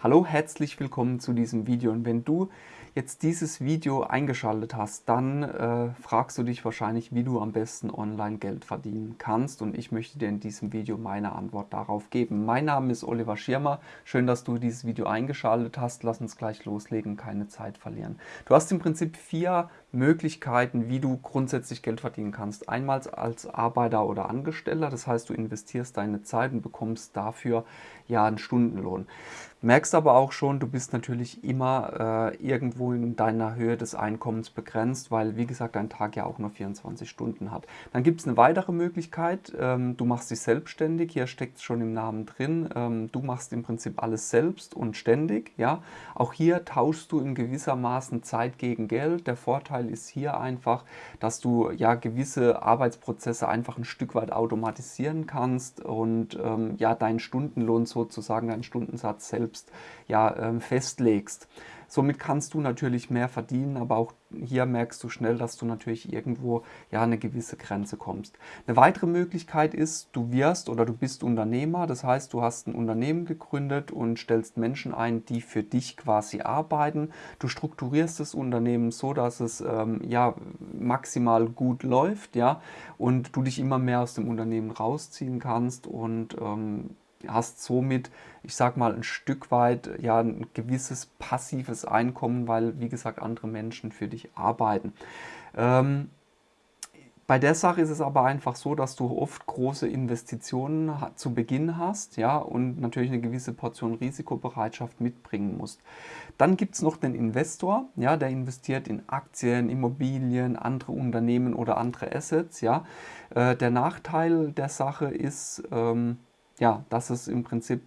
Hallo, herzlich willkommen zu diesem Video und wenn du jetzt dieses Video eingeschaltet hast, dann äh, fragst du dich wahrscheinlich, wie du am besten online Geld verdienen kannst und ich möchte dir in diesem Video meine Antwort darauf geben. Mein Name ist Oliver Schirmer, schön, dass du dieses Video eingeschaltet hast. Lass uns gleich loslegen, keine Zeit verlieren. Du hast im Prinzip vier Möglichkeiten, wie du grundsätzlich Geld verdienen kannst. Einmal als Arbeiter oder Angestellter, das heißt, du investierst deine Zeit und bekommst dafür ja einen Stundenlohn. Merkst aber auch schon, du bist natürlich immer äh, irgendwo in deiner Höhe des Einkommens begrenzt, weil wie gesagt dein Tag ja auch nur 24 Stunden hat. Dann gibt es eine weitere Möglichkeit, ähm, du machst dich selbstständig, hier steckt es schon im Namen drin, ähm, du machst im Prinzip alles selbst und ständig. Ja? Auch hier tauschst du in gewissermaßen Zeit gegen Geld. Der Vorteil Vorteil ist hier einfach, dass du ja gewisse Arbeitsprozesse einfach ein Stück weit automatisieren kannst und ähm, ja deinen Stundenlohn sozusagen, deinen Stundensatz selbst ja ähm, festlegst. Somit kannst du natürlich mehr verdienen, aber auch hier merkst du schnell, dass du natürlich irgendwo ja eine gewisse Grenze kommst. Eine weitere Möglichkeit ist, du wirst oder du bist Unternehmer, das heißt, du hast ein Unternehmen gegründet und stellst Menschen ein, die für dich quasi arbeiten. Du strukturierst das Unternehmen so, dass es ähm, ja maximal gut läuft, ja, und du dich immer mehr aus dem Unternehmen rausziehen kannst und ähm, hast somit, ich sag mal, ein Stück weit ja ein gewisses passives Einkommen, weil, wie gesagt, andere Menschen für dich arbeiten. Ähm, bei der Sache ist es aber einfach so, dass du oft große Investitionen zu Beginn hast ja, und natürlich eine gewisse Portion Risikobereitschaft mitbringen musst. Dann gibt es noch den Investor, ja, der investiert in Aktien, Immobilien, andere Unternehmen oder andere Assets. Ja. Äh, der Nachteil der Sache ist, ähm, ja, dass es im Prinzip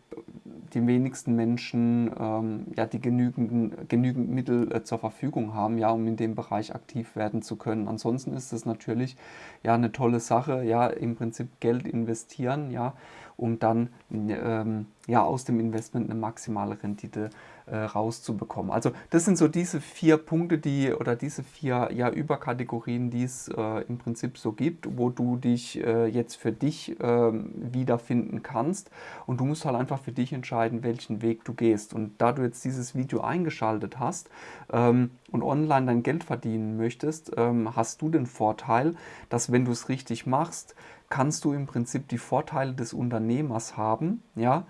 die wenigsten Menschen ähm, ja, die genügend, genügend Mittel äh, zur Verfügung haben, ja, um in dem Bereich aktiv werden zu können. Ansonsten ist es natürlich ja, eine tolle Sache, ja, im Prinzip Geld investieren, ja, um dann ähm, ja, aus dem Investment eine maximale Rendite äh, rauszubekommen. Also das sind so diese vier Punkte, die oder diese vier ja, Überkategorien, die es äh, im Prinzip so gibt, wo du dich äh, jetzt für dich ähm, wiederfinden kannst und du musst halt einfach für dich entscheiden, welchen Weg du gehst. Und da du jetzt dieses Video eingeschaltet hast ähm, und online dein Geld verdienen möchtest, ähm, hast du den Vorteil, dass wenn du es richtig machst, kannst du im Prinzip die Vorteile des Unternehmers haben, ja,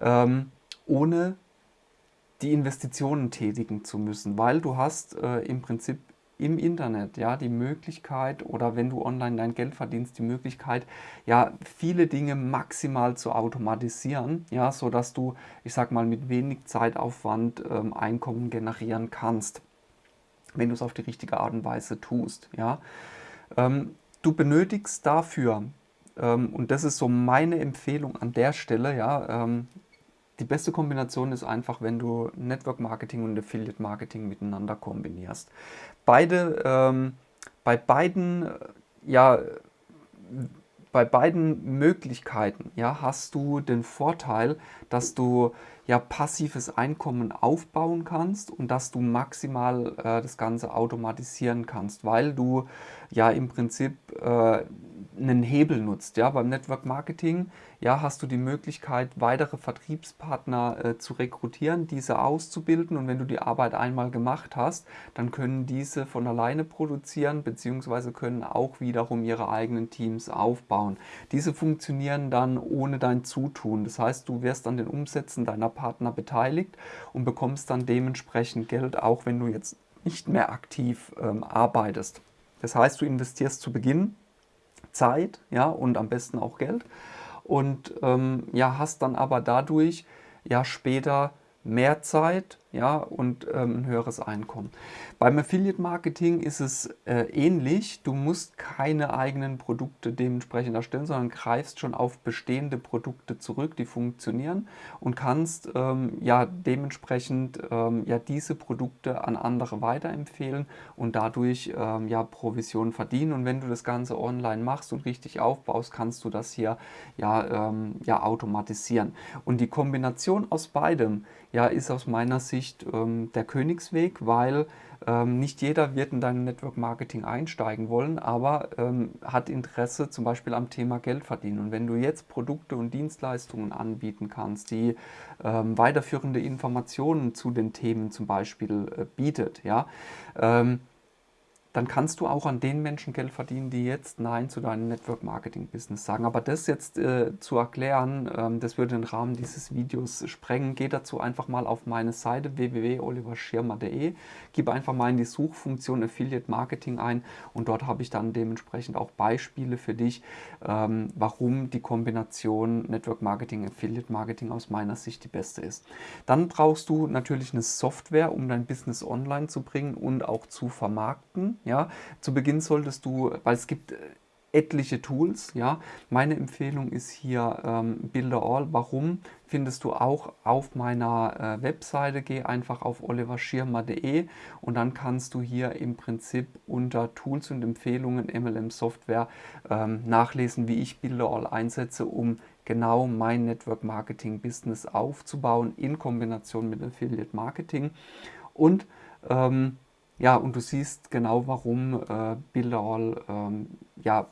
ähm, ohne die Investitionen tätigen zu müssen, weil du hast äh, im Prinzip im Internet ja die Möglichkeit oder wenn du online dein Geld verdienst, die Möglichkeit ja viele Dinge maximal zu automatisieren, ja, so dass du, ich sag mal, mit wenig Zeitaufwand ähm, Einkommen generieren kannst, wenn du es auf die richtige Art und Weise tust, ja. Ähm, du benötigst dafür ähm, und das ist so meine Empfehlung an der Stelle, ja, ähm, die beste Kombination ist einfach, wenn du Network Marketing und Affiliate Marketing miteinander kombinierst. Beide, ähm, bei beiden, äh, ja, bei beiden Möglichkeiten ja, hast du den Vorteil, dass du ja passives Einkommen aufbauen kannst und dass du maximal äh, das Ganze automatisieren kannst, weil du ja im Prinzip äh, einen Hebel nutzt. Ja, beim Network Marketing ja, hast du die Möglichkeit, weitere Vertriebspartner äh, zu rekrutieren, diese auszubilden und wenn du die Arbeit einmal gemacht hast, dann können diese von alleine produzieren bzw. können auch wiederum ihre eigenen Teams aufbauen. Diese funktionieren dann ohne dein Zutun. Das heißt, du wirst an den Umsätzen deiner Partner beteiligt und bekommst dann dementsprechend Geld, auch wenn du jetzt nicht mehr aktiv ähm, arbeitest. Das heißt, du investierst zu Beginn Zeit ja, und am besten auch Geld. Und ähm, ja, hast dann aber dadurch ja später mehr Zeit ja, und ähm, ein höheres Einkommen. Beim Affiliate Marketing ist es äh, ähnlich. Du musst keine eigenen Produkte dementsprechend erstellen, sondern greifst schon auf bestehende Produkte zurück, die funktionieren und kannst ähm, ja dementsprechend ähm, ja diese Produkte an andere weiterempfehlen und dadurch ähm, ja Provision verdienen. Und wenn du das Ganze online machst und richtig aufbaust, kannst du das hier ja, ähm, ja automatisieren. Und die Kombination aus beidem ja, ist aus meiner Sicht Sicht ähm, der Königsweg, weil ähm, nicht jeder wird in dein Network Marketing einsteigen wollen, aber ähm, hat Interesse zum Beispiel am Thema Geld verdienen. Und wenn du jetzt Produkte und Dienstleistungen anbieten kannst, die ähm, weiterführende Informationen zu den Themen zum Beispiel äh, bietet, ja, ähm, dann kannst du auch an den Menschen Geld verdienen, die jetzt Nein zu deinem Network Marketing Business sagen. Aber das jetzt äh, zu erklären, ähm, das würde den Rahmen dieses Videos sprengen. Geh dazu einfach mal auf meine Seite www.oliverschirmer.de, gib einfach mal in die Suchfunktion Affiliate Marketing ein und dort habe ich dann dementsprechend auch Beispiele für dich, ähm, warum die Kombination Network Marketing, Affiliate Marketing aus meiner Sicht die beste ist. Dann brauchst du natürlich eine Software, um dein Business online zu bringen und auch zu vermarkten. Ja, zu Beginn solltest du, weil es gibt äh, etliche Tools. Ja, meine Empfehlung ist hier ähm, Builder Warum findest du auch auf meiner äh, Webseite? Geh einfach auf oliverschirmer.de und dann kannst du hier im Prinzip unter Tools und Empfehlungen MLM Software ähm, nachlesen, wie ich Builder einsetze, um genau mein Network Marketing Business aufzubauen in Kombination mit Affiliate Marketing und ähm, ja, und du siehst genau, warum äh, Builderall ähm, ja,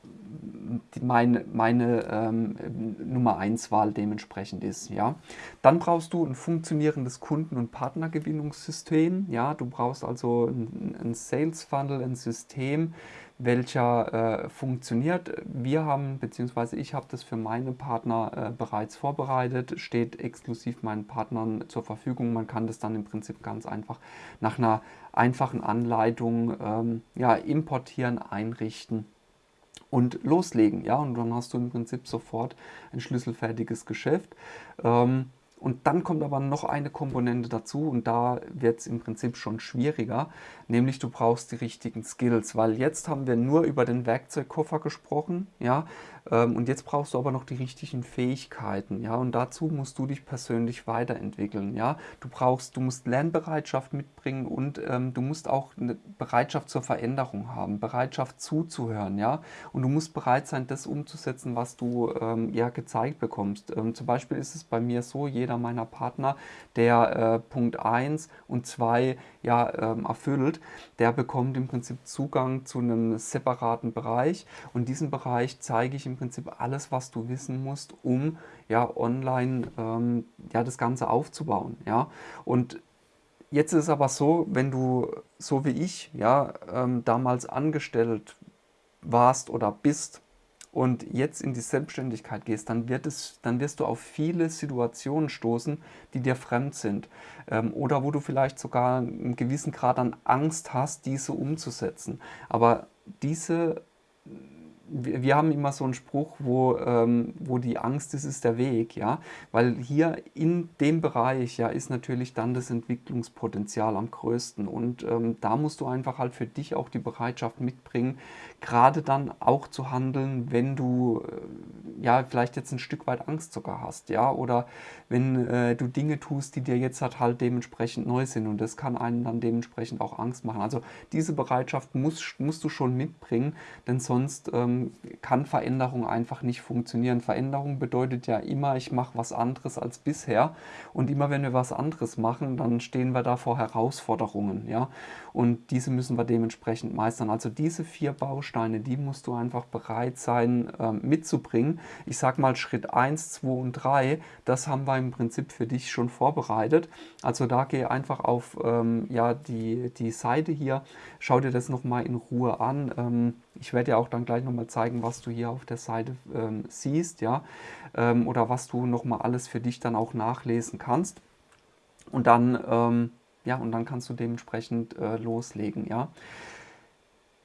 die, meine, meine ähm, Nummer 1 Wahl dementsprechend ist. Ja. Dann brauchst du ein funktionierendes Kunden- und Partnergewinnungssystem. Ja. Du brauchst also ein, ein Sales Funnel, ein System, welcher äh, funktioniert. Wir haben, beziehungsweise ich habe das für meine Partner äh, bereits vorbereitet, steht exklusiv meinen Partnern zur Verfügung. Man kann das dann im Prinzip ganz einfach nach einer einfachen Anleitung ähm, ja, importieren, einrichten und loslegen. Ja, und dann hast du im Prinzip sofort ein schlüsselfertiges Geschäft. Ähm, und dann kommt aber noch eine Komponente dazu und da wird es im Prinzip schon schwieriger, nämlich du brauchst die richtigen Skills, weil jetzt haben wir nur über den Werkzeugkoffer gesprochen, ja, und jetzt brauchst du aber noch die richtigen Fähigkeiten, ja, und dazu musst du dich persönlich weiterentwickeln, ja. Du brauchst, du musst Lernbereitschaft mitbringen und ähm, du musst auch eine Bereitschaft zur Veränderung haben, Bereitschaft zuzuhören, ja, und du musst bereit sein, das umzusetzen, was du ähm, ja gezeigt bekommst. Ähm, zum Beispiel ist es bei mir so, jeder meiner Partner, der äh, Punkt 1 und 2 ja ähm, erfüllt, der bekommt im Prinzip Zugang zu einem separaten Bereich und diesen Bereich zeige ich im Prinzip alles, was du wissen musst, um ja online ähm, ja das Ganze aufzubauen. Ja und Jetzt ist es aber so, wenn du so wie ich ja ähm, damals angestellt warst oder bist und jetzt in die Selbstständigkeit gehst, dann, wird es, dann wirst du auf viele Situationen stoßen, die dir fremd sind. Ähm, oder wo du vielleicht sogar einen gewissen Grad an Angst hast, diese umzusetzen. Aber diese wir haben immer so einen Spruch, wo, ähm, wo die Angst ist, ist der Weg, ja, weil hier in dem Bereich, ja, ist natürlich dann das Entwicklungspotenzial am größten. Und ähm, da musst du einfach halt für dich auch die Bereitschaft mitbringen, gerade dann auch zu handeln, wenn du, äh, ja, vielleicht jetzt ein Stück weit Angst sogar hast, ja, oder wenn äh, du Dinge tust, die dir jetzt halt, halt dementsprechend neu sind und das kann einen dann dementsprechend auch Angst machen. Also diese Bereitschaft musst, musst du schon mitbringen, denn sonst ähm, kann Veränderung einfach nicht funktionieren. Veränderung bedeutet ja immer, ich mache was anderes als bisher und immer wenn wir was anderes machen, dann stehen wir da vor Herausforderungen. Ja? Und diese müssen wir dementsprechend meistern. Also diese vier Bausteine, die musst du einfach bereit sein äh, mitzubringen. Ich sage mal Schritt 1, 2 und 3, das haben wir im Prinzip für dich schon vorbereitet. Also da geh einfach auf ähm, ja, die, die Seite hier, schau dir das nochmal in Ruhe an. Ähm, ich werde dir auch dann gleich nochmal zeigen, was du hier auf der Seite ähm, siehst, ja, ähm, oder was du nochmal alles für dich dann auch nachlesen kannst. Und dann, ähm, ja, und dann kannst du dementsprechend äh, loslegen, ja.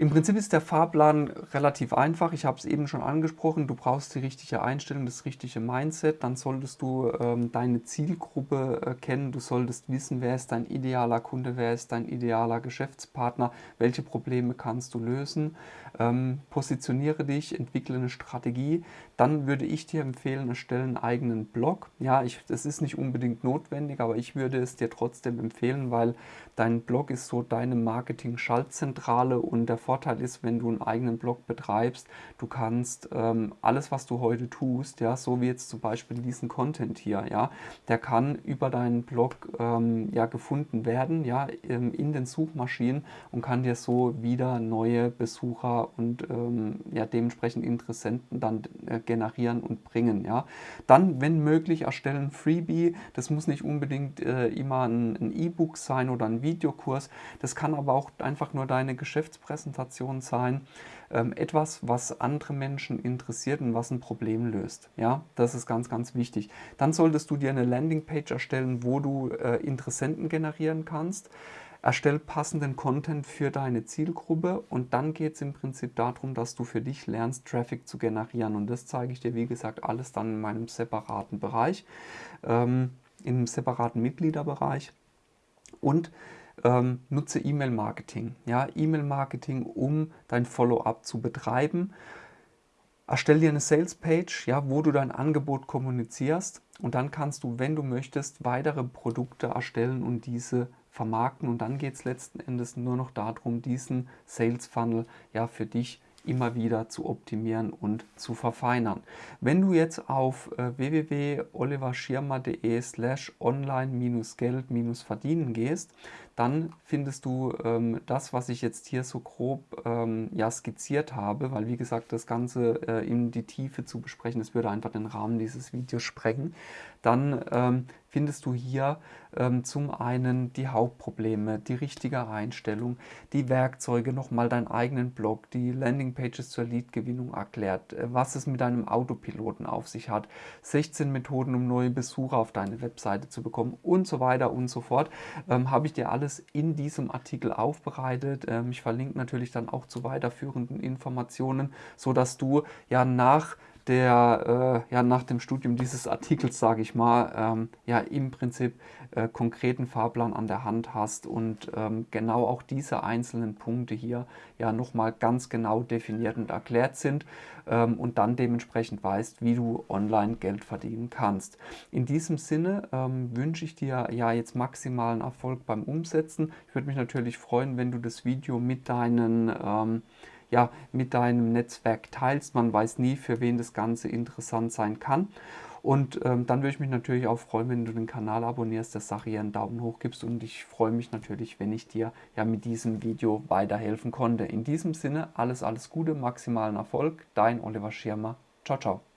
Im Prinzip ist der Fahrplan relativ einfach. Ich habe es eben schon angesprochen. Du brauchst die richtige Einstellung, das richtige Mindset. Dann solltest du ähm, deine Zielgruppe äh, kennen. Du solltest wissen, wer ist dein idealer Kunde, wer ist dein idealer Geschäftspartner, welche Probleme kannst du lösen. Ähm, positioniere dich, entwickle eine Strategie. Dann würde ich dir empfehlen, erstelle einen eigenen Blog. Ja, ich, das ist nicht unbedingt notwendig, aber ich würde es dir trotzdem empfehlen, weil dein Blog ist so deine Marketing-Schaltzentrale und der Vorteil ist, wenn du einen eigenen Blog betreibst, du kannst ähm, alles, was du heute tust, ja, so wie jetzt zum Beispiel diesen Content hier, ja, der kann über deinen Blog ähm, ja, gefunden werden, ja, in den Suchmaschinen und kann dir so wieder neue Besucher und ähm, ja, dementsprechend Interessenten dann äh, generieren und bringen, ja. Dann, wenn möglich, erstellen Freebie, das muss nicht unbedingt äh, immer ein E-Book sein oder ein Videokurs, das kann aber auch einfach nur deine Geschäftspräsentation sein, ähm, etwas, was andere Menschen interessiert und was ein Problem löst. Ja, das ist ganz, ganz wichtig. Dann solltest du dir eine Landingpage erstellen, wo du äh, Interessenten generieren kannst. Erstell passenden Content für deine Zielgruppe und dann geht es im Prinzip darum, dass du für dich lernst, Traffic zu generieren. Und das zeige ich dir, wie gesagt, alles dann in meinem separaten Bereich, ähm, im separaten Mitgliederbereich. Und ähm, nutze E-Mail-Marketing. Ja, E-Mail-Marketing, um dein Follow-up zu betreiben. Erstell dir eine Sales-Page, ja, wo du dein Angebot kommunizierst und dann kannst du, wenn du möchtest, weitere Produkte erstellen und diese vermarkten und dann geht es letzten Endes nur noch darum, diesen Sales-Funnel ja, für dich immer wieder zu optimieren und zu verfeinern. Wenn du jetzt auf äh, www.oliverschirmer.de slash online-geld-verdienen gehst, dann findest du ähm, das, was ich jetzt hier so grob ähm, ja, skizziert habe, weil wie gesagt, das Ganze äh, in die Tiefe zu besprechen, das würde einfach den Rahmen dieses Videos sprengen. Dann ähm, findest du hier ähm, zum einen die Hauptprobleme, die richtige Einstellung, die Werkzeuge, nochmal deinen eigenen Blog, die Landingpages zur Leadgewinnung erklärt, äh, was es mit deinem Autopiloten auf sich hat, 16 Methoden, um neue Besucher auf deine Webseite zu bekommen und so weiter und so fort, ähm, habe ich dir alles alles in diesem Artikel aufbereitet. Ähm, ich verlinke natürlich dann auch zu weiterführenden Informationen, sodass du ja nach der, äh, ja, nach dem Studium dieses Artikels, sage ich mal, ähm, ja im Prinzip äh, konkreten Fahrplan an der Hand hast und ähm, genau auch diese einzelnen Punkte hier ja nochmal ganz genau definiert und erklärt sind ähm, und dann dementsprechend weißt, wie du online Geld verdienen kannst. In diesem Sinne ähm, wünsche ich dir ja jetzt maximalen Erfolg beim Umsetzen. Ich würde mich natürlich freuen, wenn du das Video mit deinen ähm, ja, mit deinem Netzwerk teilst. Man weiß nie, für wen das Ganze interessant sein kann. Und ähm, dann würde ich mich natürlich auch freuen, wenn du den Kanal abonnierst, der Sache hier einen Daumen hoch gibst. Und ich freue mich natürlich, wenn ich dir ja mit diesem Video weiterhelfen konnte. In diesem Sinne, alles, alles Gute, maximalen Erfolg. Dein Oliver Schirmer. Ciao, ciao.